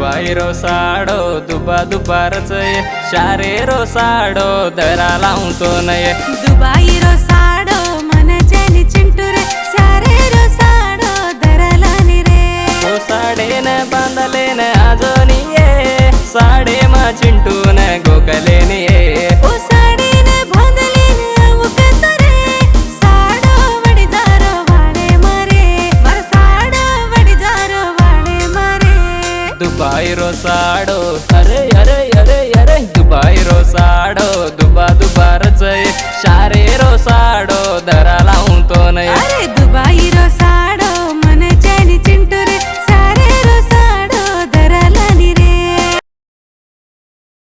Dubai row साडो दुबा दुपारच ये. शारे रो साडो दरा लावून तो नये. दुबाई रो साडो मन चैन चिंटू रे सारे रो. साडो दरला नि रे तो साडेन बांधलेन आजोनी ये. साडे मा चिंटून दुबाई रोसाडो. अरे अरे अरे अरे. दुबाई रोसाडो. दुबा दुबारच शारे रोसाडो. धरा